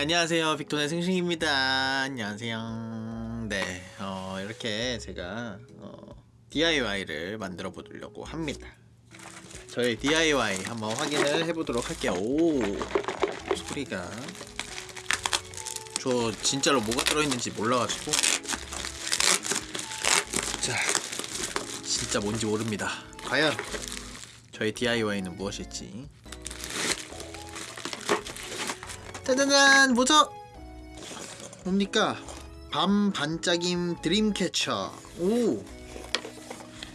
안녕하세요. 빅톤의 승승입니다. 안녕하세요. 네 어, 이렇게 제가 어, DIY를 만들어 보려고 합니다. 저의 DIY 한번 확인을 해보도록 할게요. 오 소리가 저 진짜로 뭐가 들어있는지 몰라가지고. 자 진짜 뭔지 모릅니다. 과연 저의 DIY는 무엇일지 짜자잔 뭐죠? 뭡니까? 밤 반짝임 드림캐쳐 오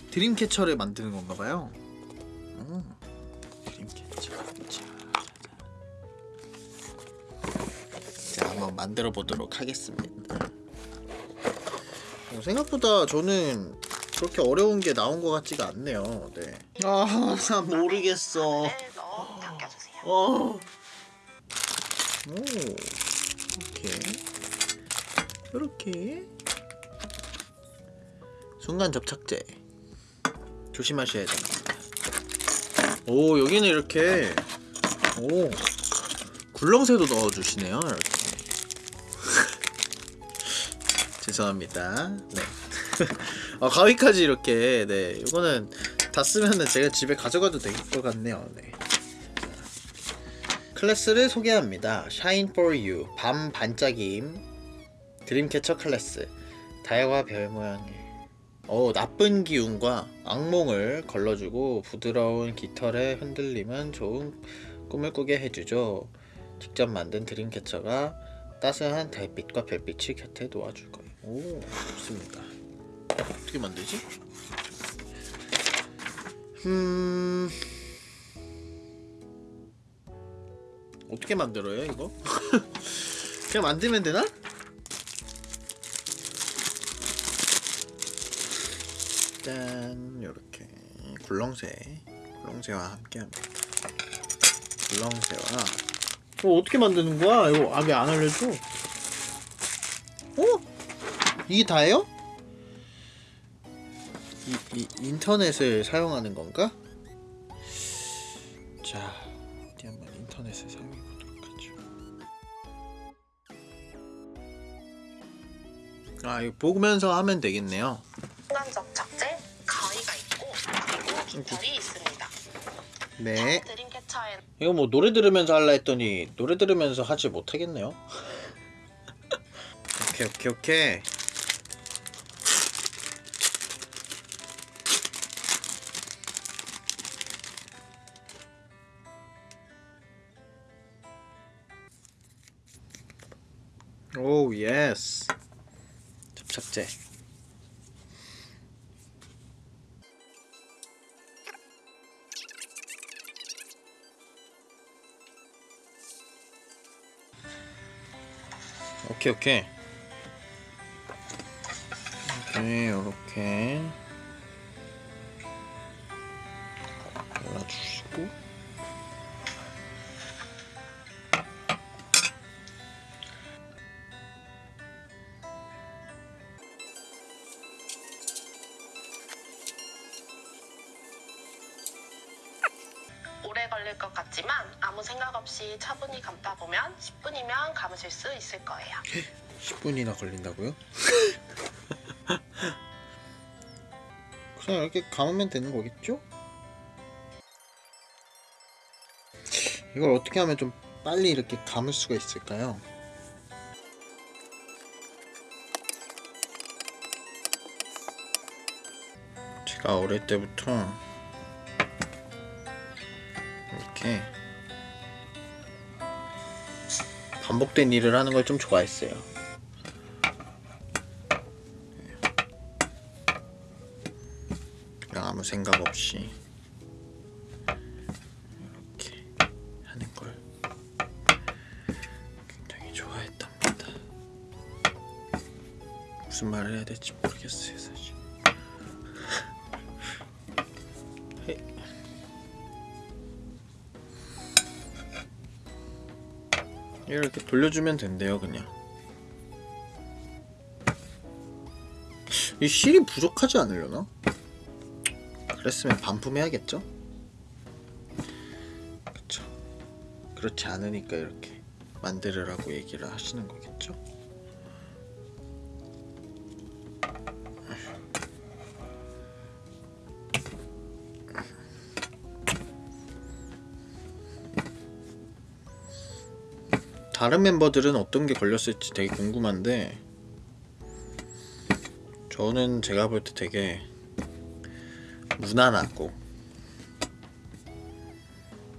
드림캐쳐를 만드는 건가봐요 오 드림캐쳐 자, 자 한번 만들어 보도록 하겠습니다 어, 생각보다 저는 그렇게 어려운 게 나온 것 같지가 않네요 네. 아, 나 모르겠어 네. 어. 오, 이렇게 이렇게 순간 접착제 조심하셔야 됩니다. 오, 여기는 이렇게 오 굴렁쇠도 넣어주시네요. 이렇게 죄송합니다. 네. 아, 가위까지 이렇게 네 이거는 다 쓰면은 제가 집에 가져가도 될 것 같네요. 네. 클래스를 소개합니다. Shine for You 밤 반짝임 dreamcatcher 클래스 달과 별 모양의 어 나쁜 기운과 악몽을 걸러주고 부드러운 깃털의 흔들림은 좋은 꿈을 꾸게 해주죠. 직접 만든 드림캐쳐가 따스한 달빛과 별빛이 곁에 놓아줄 거예요. 오 좋습니다. 어떻게 만들지? 음. 어떻게 만들어요 이거? 그냥 만들면 되나? 짠 요렇게 굴렁쇠 굴렁쇠와 함께합니다 굴렁쇠와 어, 어떻게 만드는 거야? 이거 아왜 안 알려줘? 어? 이게 다예요? 이, 이 인터넷을 사용하는 건가? 아 이거 보면서 하면 되겠네요. 순간 접착제, 가위가 있고 그리고 깃털이 있습니다. 네. 드림캐쳐엔 이거 뭐 노래 들으면서 할라 했더니 노래 들으면서 하지 못하겠네요. 오케이 오케이 오케이. 오 예스. 접 착제. 오케이 오케이. 오케이 요렇게 발라주시고 차분히 감다 보면 10분이면 감으실 수 있을 거예요. 10분이나 걸린다고요? 그냥 이렇게 감으면 되는 거겠죠? 이걸 어떻게 하면 좀 빨리 이렇게 감을 수가 있을까요? 제가 어릴 때부터 이렇게 반복된 일을 하는 걸 좀 좋아했어요. 그냥 아무 생각 없이 이렇게 하는 걸 굉장히 좋아했답니다. 무슨 말을 해야 될지 모르겠어요, 사실. 이렇게 돌려주면 된대요, 그냥. 이 실이 부족하지 않으려나? 그랬으면 반품해야겠죠? 그쵸. 그렇지 않으니까 이렇게 만들으라고 얘기를 하시는 거겠죠? 다른 멤버들은 어떤 게 걸렸을지 되게 궁금한데 저는 제가 볼 때 되게 무난하고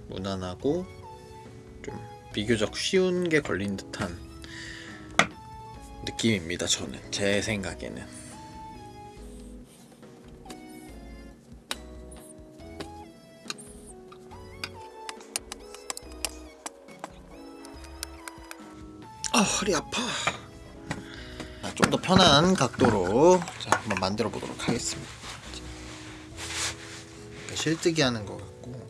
무난하고 좀 비교적 쉬운 게 걸린 듯한 느낌입니다. 저는 제 생각에는 허리 아파. 좀 더 편한 각도로 자 한번 만들어 보도록 하겠습니다. 실뜨기 하는 것 같고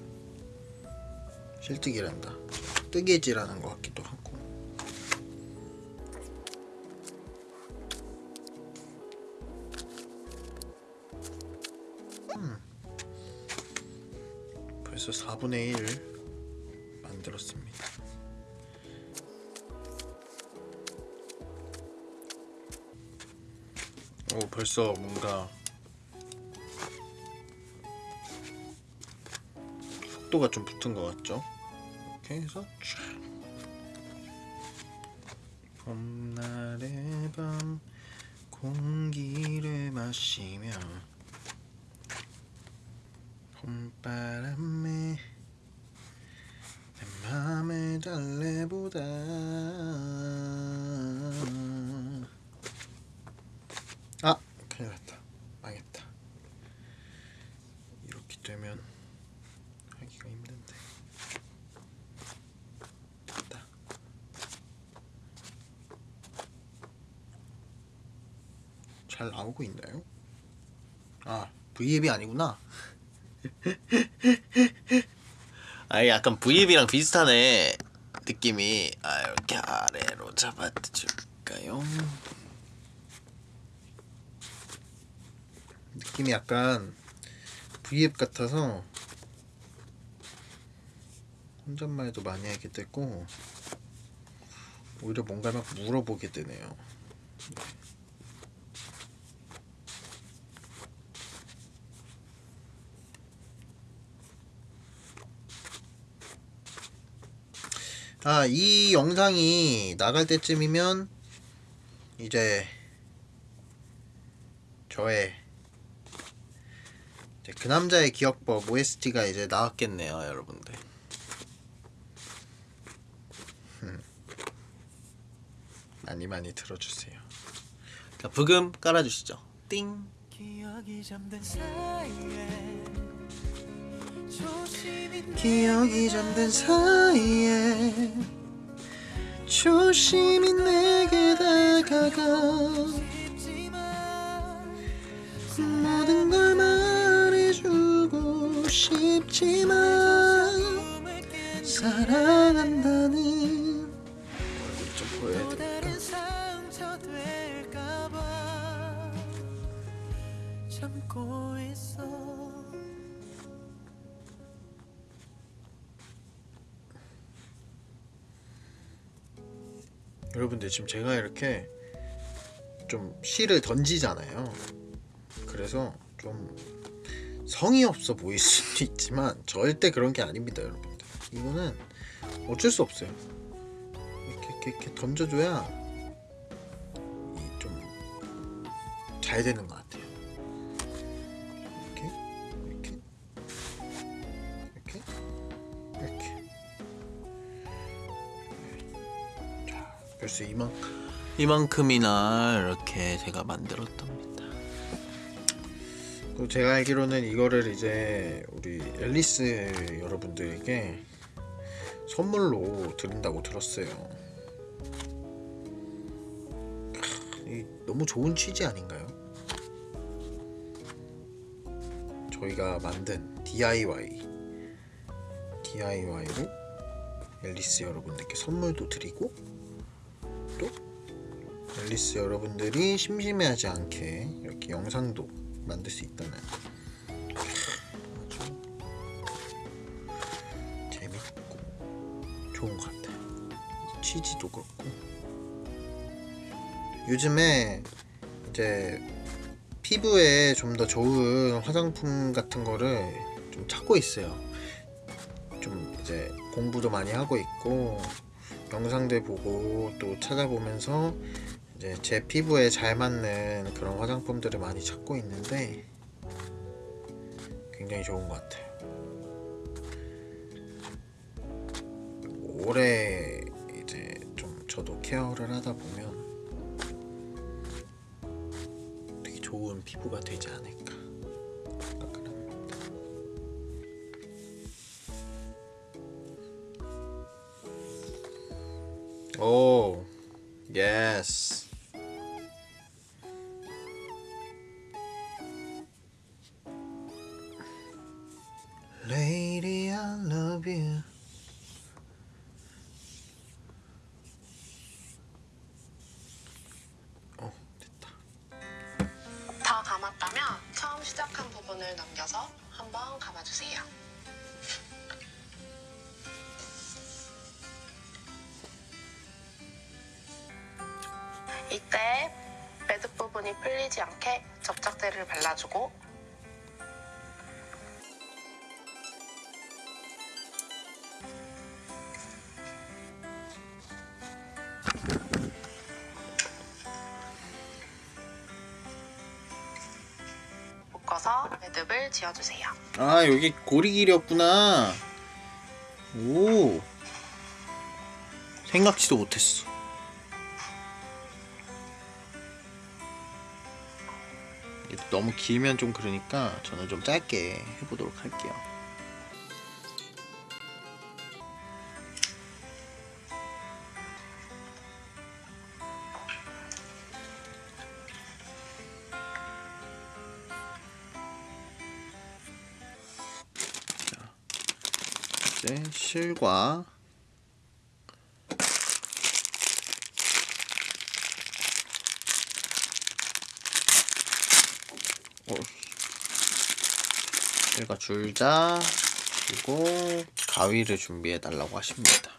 실뜨기란다. 뜨개질하는 것 같기도 하고. 음. 벌써 4분의 1 만들었습니다. 오 벌써 뭔가 속도가 좀 붙은 것 같죠? 이렇게 해서 쫙 봄날의 밤 공기를 마시며 봄바람에 내 맘을 달래보다 아 큰일 났다 망했다 이렇게 되면 하기가 힘든데 됐다 잘 나오고 있나요? 아 V앱이 아니구나 아 약간 V앱이랑 비슷하네 느낌이 아 이렇게 아래로 잡아줄까요? 느낌이 약간 V앱 같아서 혼잣말도 많이 하게 되고 오히려 뭔가를 막 물어보게 되네요. 아, 이 영상이 나갈 때쯤이면 이제 저의 이제 그 남자의 기억법 OST가 이제 나왔겠네요, 여러분들. 음. 많이 많이 들어주세요. 자, 부금 깔아주시죠. 띵. 기억이 잠든 사이에 조심히 내게 다가가. 모든 걸 말해주고 싶지만 사랑한다는 좀 보여야 될까봐 참고 있어 여러분들 지금 제가 이렇게 좀 시를 던지잖아요. 그래서 좀 성의 없어 보일 수도 있지만 절대 그런 게 아닙니다, 여러분들. 이거는 어쩔 수 없어요. 이렇게 이렇게, 이렇게 던져줘야 좀 잘 되는 것 같아요. 자, 벌써 이만 이만큼이나 이렇게 제가 만들었답니다. 그리고 제가 알기로는 이거를 이제 우리 앨리스 여러분들에게 선물로 드린다고 들었어요. 너무 좋은 취지 아닌가요? 저희가 만든 DIY DIY로 앨리스 여러분들께 선물도 드리고 또 앨리스 여러분들이 심심해하지 않게 이렇게 영상도 만들 수 있다는 아주 재밌고 좋은 것 같아요. 이 CG도 그렇고 요즘에 이제 피부에 좀 더 좋은 화장품 같은 거를 좀 찾고 있어요. 좀 이제 공부도 많이 하고 있고 영상들 보고 또 찾아보면서 이제 제 피부에 잘 맞는 그런 화장품들을 많이 찾고 있는데 굉장히 좋은 것 같아요. 오래 이제 좀 저도 케어를 하다 보면 되게 좋은 피부가 되지 않을까 생각을 합니다. 다 감았다면 처음 시작한 부분을 넘겨서 한번 감아주세요. 이때 매듭 부분이 풀리지 않게 접착제를 발라주고 아, 여기 고리 길이었구나. 오. 생각지도 못했어. 너무 길면 좀 그러니까 저는 좀 짧게 해보도록 할게요. 이제 실과 어. 실과 줄자 그리고 가위를 준비해 달라고 하십니다.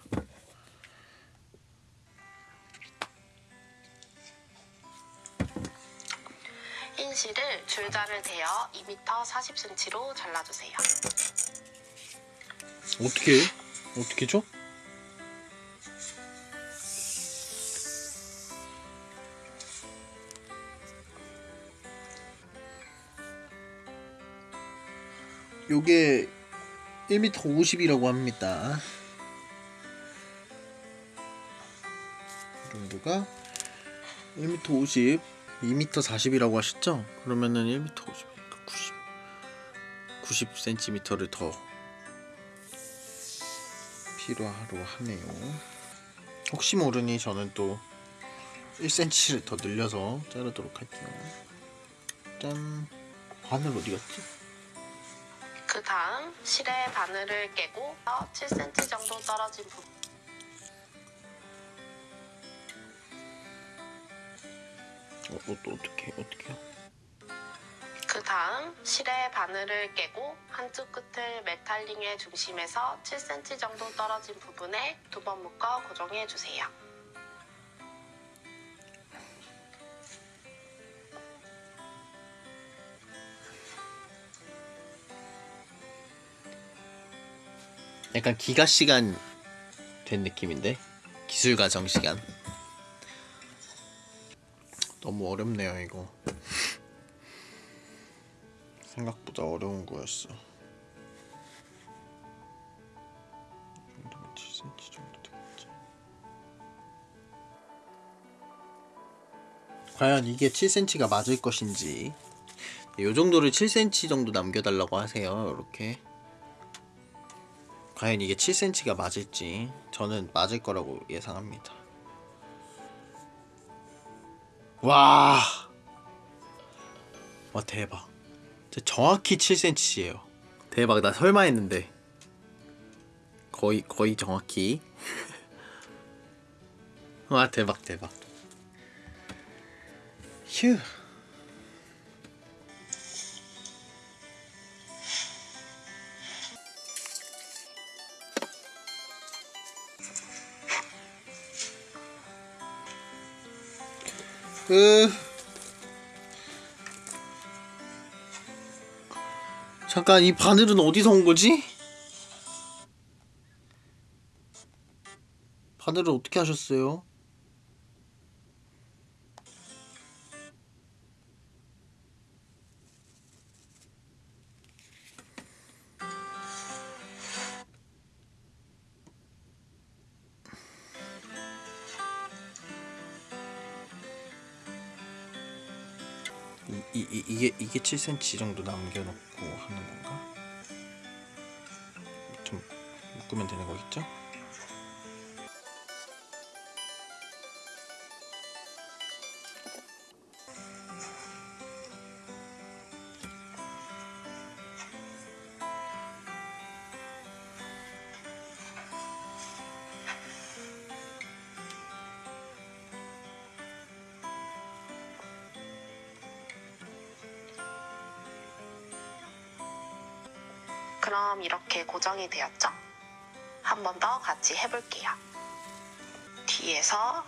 흰실을 줄자를 대어 2m 40cm로 잘라주세요. 어떻게 해? 어떻게 줘? 요게 1m 50이라고 합니다. 이 정도가 1m 50, 2m 40이라고 하셨죠? 그러면은 1m 50이니까 90, 90cm를 더 필요하로 하네요. 혹시 모르니 저는 또 1cm를 더 늘려서 자르도록 할게요. 짠. 바늘 어디 갔지? 그 다음 실의 바늘을 깨고 7cm 정도 떨어진 부분 어, 어, 또 어떻게 어떻게요? 그 다음 실의 바늘을 깨고 한쪽 끝을 메탈링의 중심에서 7cm 정도 떨어진 부분에 두 번 묶어 고정해 주세요. 약간 기가 시간 된 느낌인데 기술 과 정 시간. 너무 어렵네요 이거. 생각보다 어려운 거였어. 이 정도면 7cm 정도 되겠지. 과연 이게 7cm가 맞을 것인지 이 정도를 7cm 정도 남겨달라고 하세요. 이렇게. 과연 이게 7cm가 맞을지 저는 맞을 거라고 예상합니다. 와, 와 대박. 정확히 7cm예요. 대박 나 설마 했는데. 거의 거의 정확히. 와 대박 대박. 휴. 으. 잠깐 이 바늘은 어디서 온 거지? 바늘을 어떻게 하셨어요? 이, 이, 이, 이게 이게 7cm 정도 남겨놓고 하는 건가? 좀 묶으면 되는 거겠죠? 고정이 되었죠? 한 번 더 같이 해볼게요. 뒤에서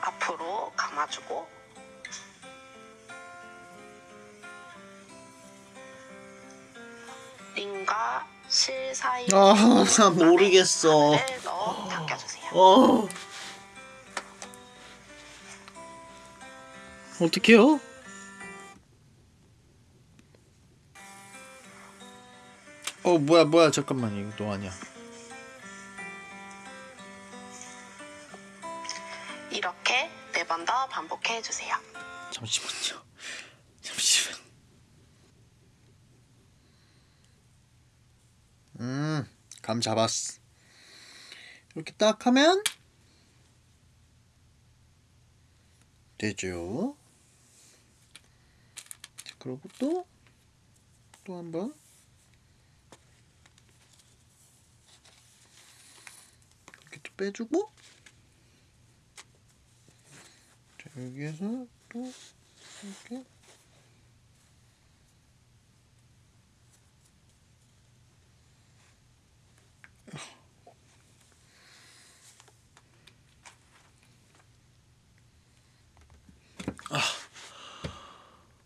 앞으로 감아주고 링과 실 사이 아, 나 모르겠어. 넣어 당겨주세요. 어. 어떡해요? 어 뭐야 뭐야. 잠깐만 이거 너 아니야. 이렇게 네 번 더 반복해 주세요. 잠시만요. 잠시만. 음감 잡았어 이렇게 딱 하면 되죠. 자, 그리고 또 또 한번 이렇게 또 빼주고 자 여기에서 또 이렇게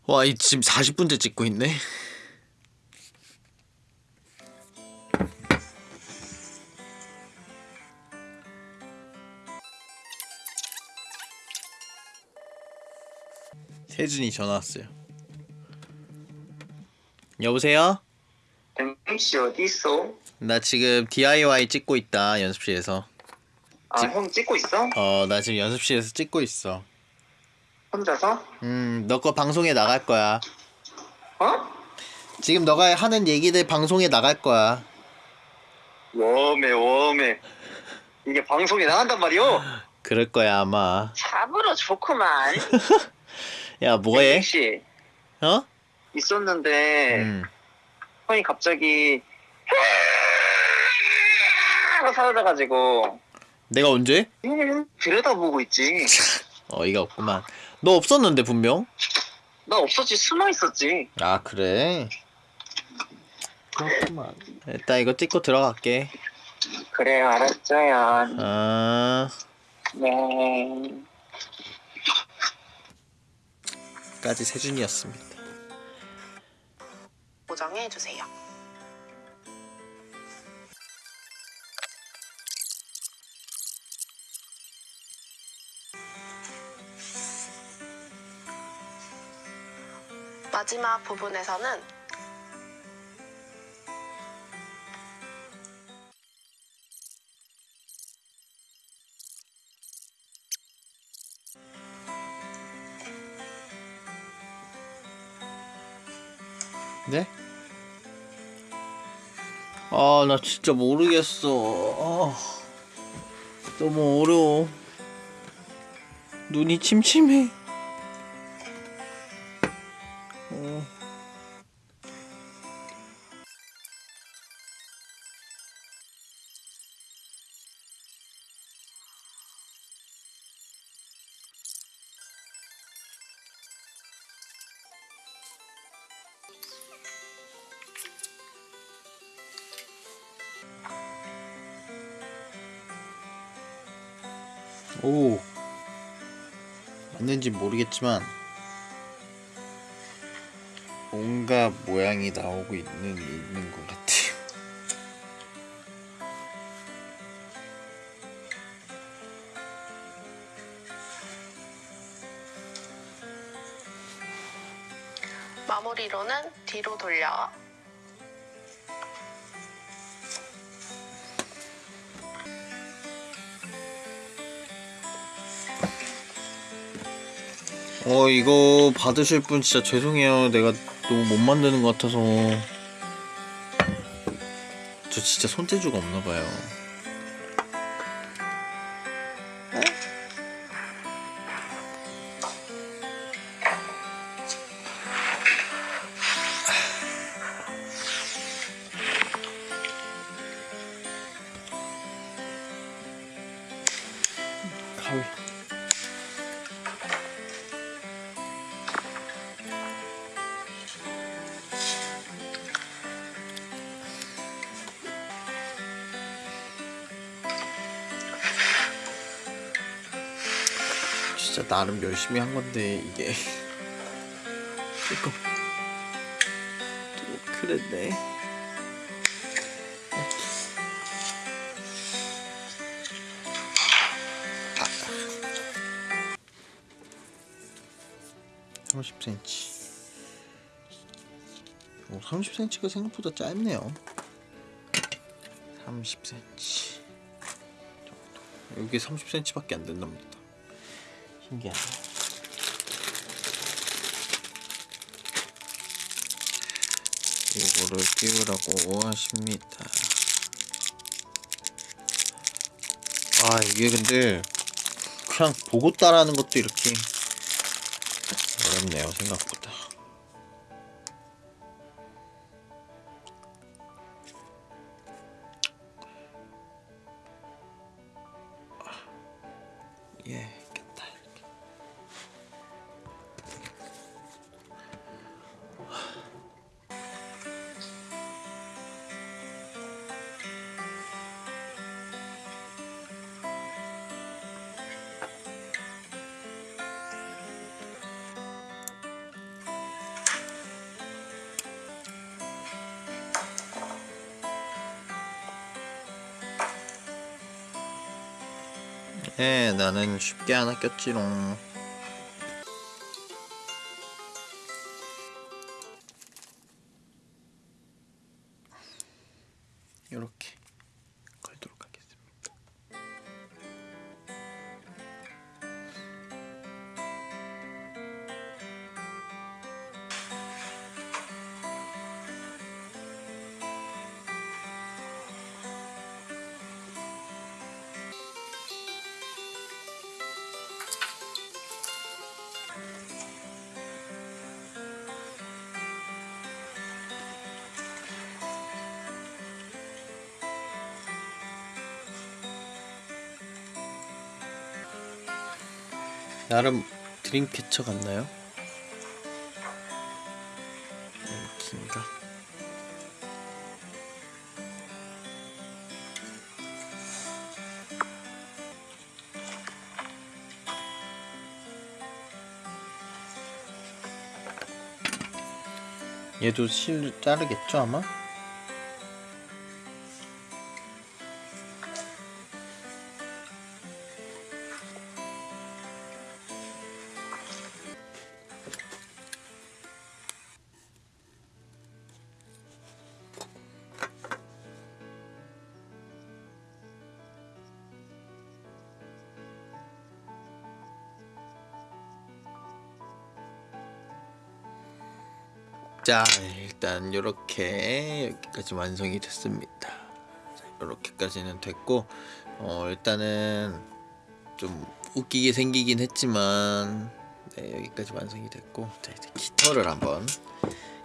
와, 이 지금 40분째 찍고 있네. 세준이 전화 왔어요. 여보세요? MC 어디 있어? 나 지금 DIY 찍고 있다 연습실에서. 아, 지- 형 찍고 있어? 어, 나 지금 연습실에서 찍고 있어. 혼자서? 음, 너 거 방송에 나갈 거야. 어? 지금 너가 하는 얘기들 방송에 나갈 거야. 웜해, 웜해. 이게 방송에 나간단 말이오? 그럴 거야 아마. 잡으러 좋구만. 야, 뭐해? 씨 어? 있었는데 음. 형이 갑자기 하고 사라져가지고 내가 언제? 음, 들여다보고 있지. 어이가 없구만. 너 없었는데 분명. 나 없었지, 숨어 있었지. 아 그래. 그렇구만. 일단 이거 찍고 들어갈게. 그래, 알았죠요. 아, 네. 까지 세준이었습니다. 고정해 주세요. 마지막 부분에서는 아, 나 진짜 모르겠어. 아, 너무 어려워. 눈이 침침해. 오. 맞는지 모르겠지만 뭔가 모양이 나오고 있는 있는 것 같아요. 마무리로는 뒤로 돌려 어 이거 받으실 분 진짜 죄송해요. 내가 너무 못 만드는 것 같아서 저 진짜 손재주가 없나 봐요. 진짜 나름 열심히 한 건데 이게 조금 좀 그랬네. 아. 30cm. 오, 30cm가 생각보다 짧네요. 30cm. 정도. 여기 30cm밖에 안 된답니다. 신기하네. 이거를 끼우라고 하십니다. 아 이게 근데 그냥 보고 따라하는 것도 이렇게 어렵네요 생각보다. 예, 나는 쉽게 하나 꼈지롱. 나름 드림캐쳐 같나요? 긴가? 얘도 실 자르겠죠 아마? 자 일단 이렇게 여기까지 완성이 됐습니다. 이렇게까지는 됐고 어 일단은 좀 웃기게 생기긴 했지만 네 여기까지 완성이 됐고 자 이제 깃털을 한번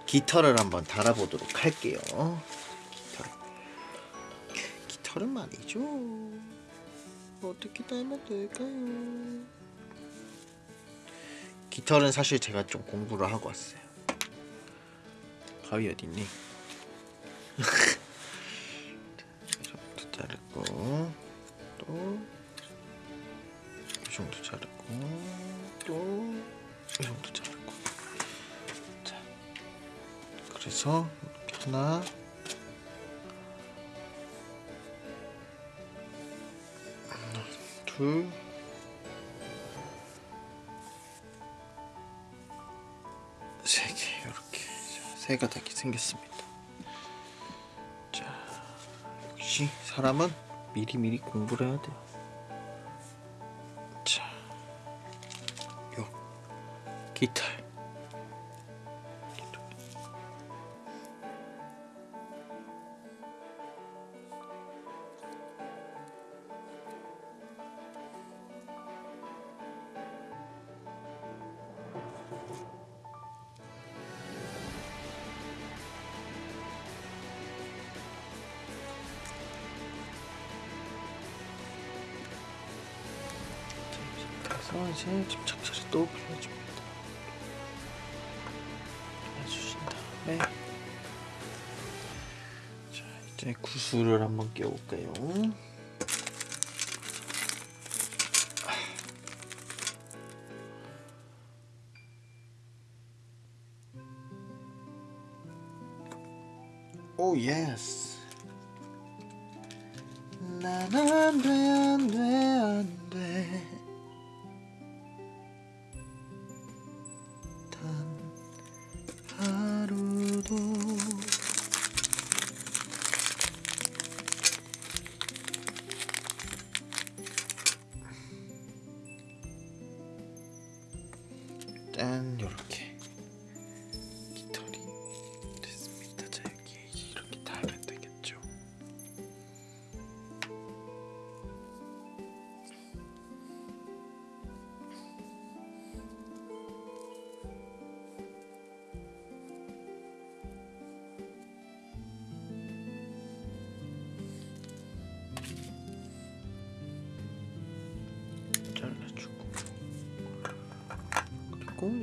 깃털을 한번 달아보도록 할게요. 깃털. 깃털은 말이죠. 어떻게 달면 될까요? 깃털은 사실 제가 좀 공부를 하고 왔어요 가위 어디 있니? 이정도 자르고 또 이 정도 자르고 또 이 정도 자르고. 자 그래서 이렇게 하나 둘. 자, 세 가닥이 생겼습니다. 자 역시 사람은 미리미리 공부를 해야 돼요. 자, 요 깃털. 이제 집착처리 또 빌려줍니다. 빌려주신 다음에 자 이제 구슬을 한번 껴볼까요?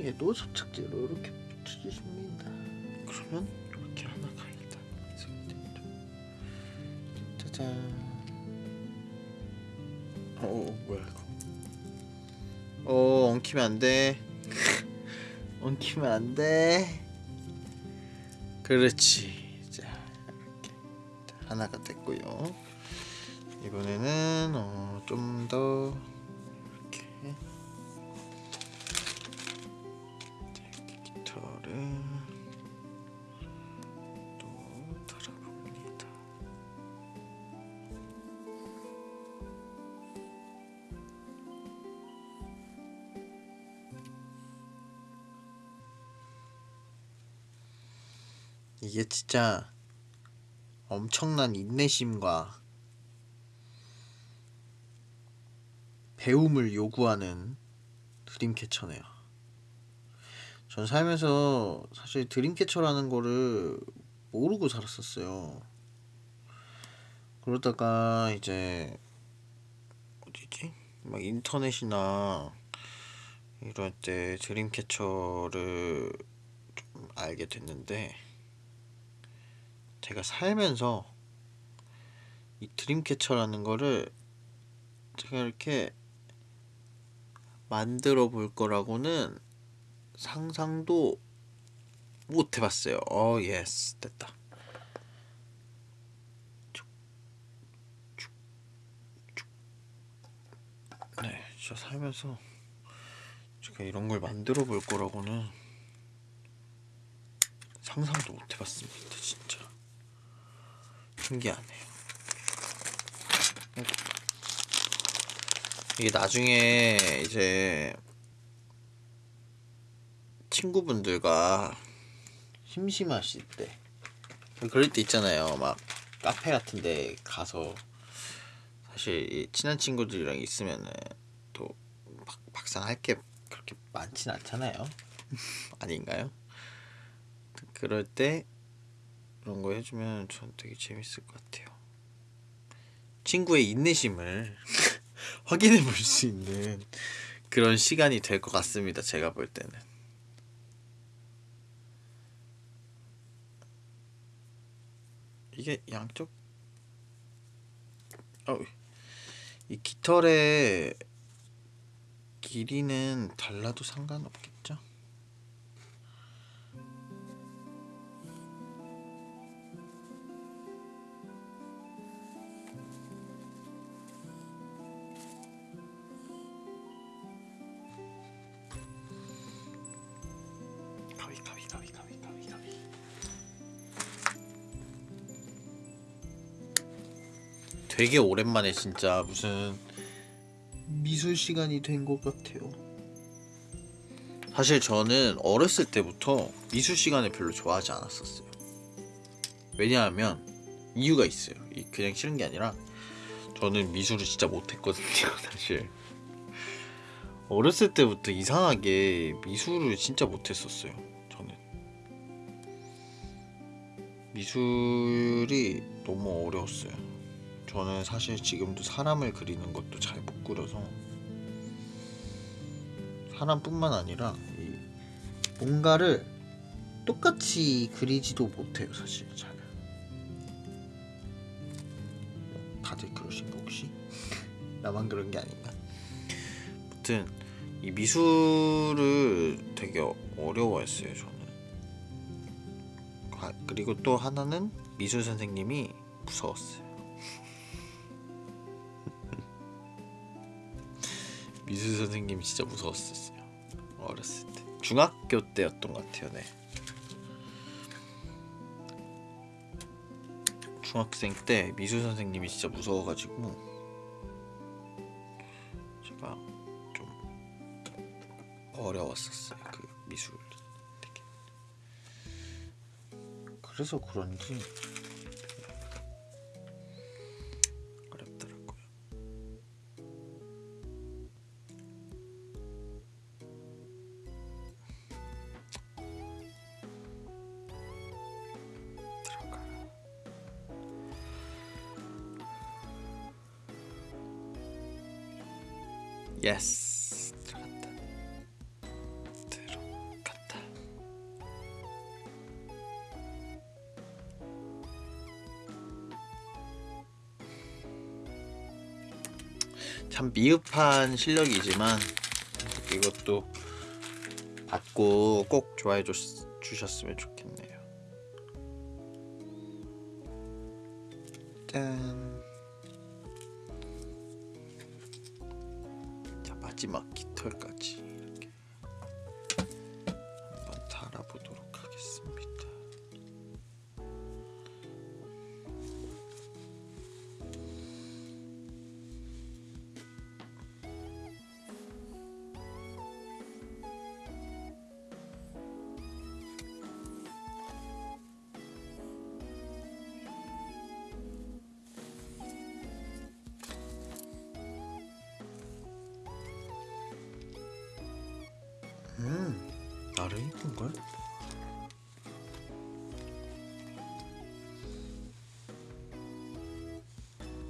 얘도 접착제로 이렇게 붙여주십니다. 그러면 이렇게 하나가 완성이 됩니다 짜잔. 어 뭐야 이거? 어 엉키면 안돼. 엉키면 안돼. 그렇지. 자 이렇게. 하나가 됐고요. 이번에는 어, 좀 더 이렇게 깃털을 또 달아봅니다. 이게 진짜 엄청난 인내심과 배움을 요구하는 드림캐쳐네요. 전 살면서 사실 드림캐쳐라는 거를 모르고 살았었어요. 그러다가 이제 어디지? 막 인터넷이나 이럴 때 드림캐쳐를 좀 알게 됐는데 제가 살면서 이 dreamcatcher라는 거를 제가 이렇게 만들어 볼 거라고는 상상도 못 해봤어요. 어, yes. 됐다. 네, 저 살면서 제가 이런 걸 만들어 볼 거라고는 상상도 못 해봤습니다. 진짜. 신기하네요. 이게 나중에 이제 친구분들과 심심하실 때 그럴 때 있잖아요 막 카페 같은 데 가서 사실 이 친한 친구들이랑 있으면은 또 막, 막상 할 게 그렇게 많진 않잖아요 아닌가요? 그럴 때 그런 거 해주면 전 되게 재밌을 것 같아요 친구의 인내심을 확인해 볼 수 있는 그런 시간이 될 것 같습니다. 제가 볼 때는. 이게 양쪽? 어, 이 깃털의 길이는 달라도 상관없겠 되게 오랜만에 진짜 무슨 미술 시간이 된 것 같아요. 사실 저는 어렸을 때부터 미술 시간을 별로 좋아하지 않았었어요. 왜냐하면 이유가 있어요. 이 그냥 싫은 게 아니라 저는 미술을 진짜 못했거든요, 사실. 어렸을 때부터 이상하게 미술을 진짜 못했었어요. 저는 미술이 너무 어려웠어요. 저는 사실 지금도 사람을 그리는 것도 잘 못 그려서 사람뿐만 아니라 이 뭔가를 똑같이 그리지도 못해요 사실 잘 다들 그러신가 혹시? 나만 그런 게 아닌가? 아무튼 이 미술을 되게 어려워했어요 저는 아, 그리고 또 하나는 미술 선생님이 무서웠어요 미술 선생님이 진짜 무서웠었어요. 어렸을 때. 중학교 때였던 것 같아요 네. 중학생 때 미술 선생님이 진짜 무서워가지고 제가 좀 어려웠었어요 그 미술 되게. 그래서 그런지 예스 들어갔다. 들어갔다. 참 미흡한 실력이지만 이것도 받고 꼭 좋아해 줬, 주셨으면 좋겠네요. 짠 마지막 깃털까지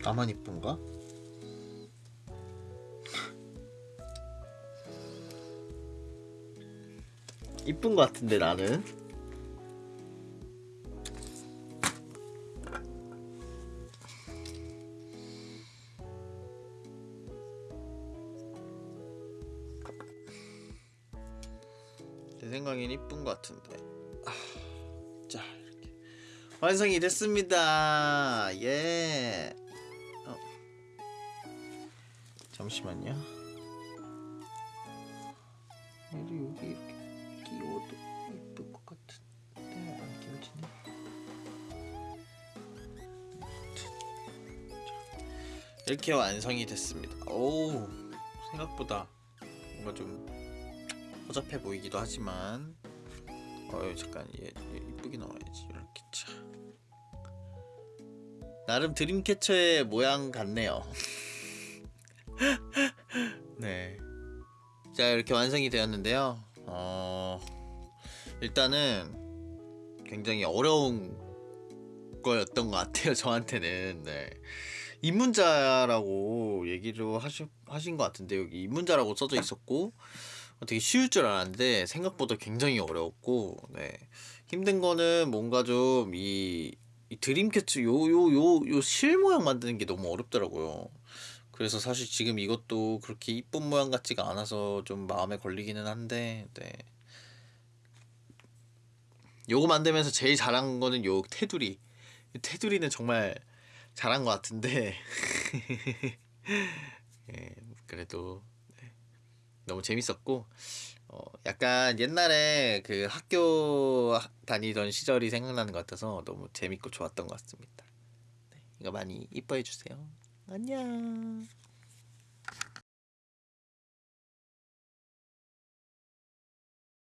나만 이쁜가? 이쁜 것 같은데 나는. 제 생각엔 이쁜 것 같은데. 아, 자 이렇게. 완성이 됐습니다. 예 잠시만요. 얘도 여기 이렇게 끼워도 이쁠 것 같은데 안 끼워지네. 자, 이렇게 완성이 됐습니다. 오 생각보다 뭔가 좀 허접해 보이기도 하지만 어유 잠깐 얘, 얘 이쁘게 나와야지 이렇게 차. 나름 드림캐쳐의 모양 같네요 네 자 이렇게 완성이 되었는데요 어 일단은 굉장히 어려운 거였던 것 같아요 저한테는 네 입문자라고 얘기를 하시, 하신 것 같은데 여기 입문자라고 써져 있었고 어, 되게 쉬울 줄 알았는데 생각보다 굉장히 어려웠고 네. 힘든 거는 뭔가 좀 이 이 드림캐쳐 요요 요 요 실 모양 만드는 게 너무 어렵더라고요. 그래서 사실 지금 이것도 그렇게 이쁜 모양 같지가 않아서 좀 마음에 걸리기는 한데 네. 요거 만들면서 제일 잘한 거는 요 테두리. 이 테두리는 정말 잘한 것 같은데 예, 그래도 너무 재밌었고 어, 약간 옛날에 그 학교 다니던 시절이 생각나는 것 같아서 너무 재밌고 좋았던 것 같습니다. 네, 이거 많이 이뻐해 주세요. 안녕.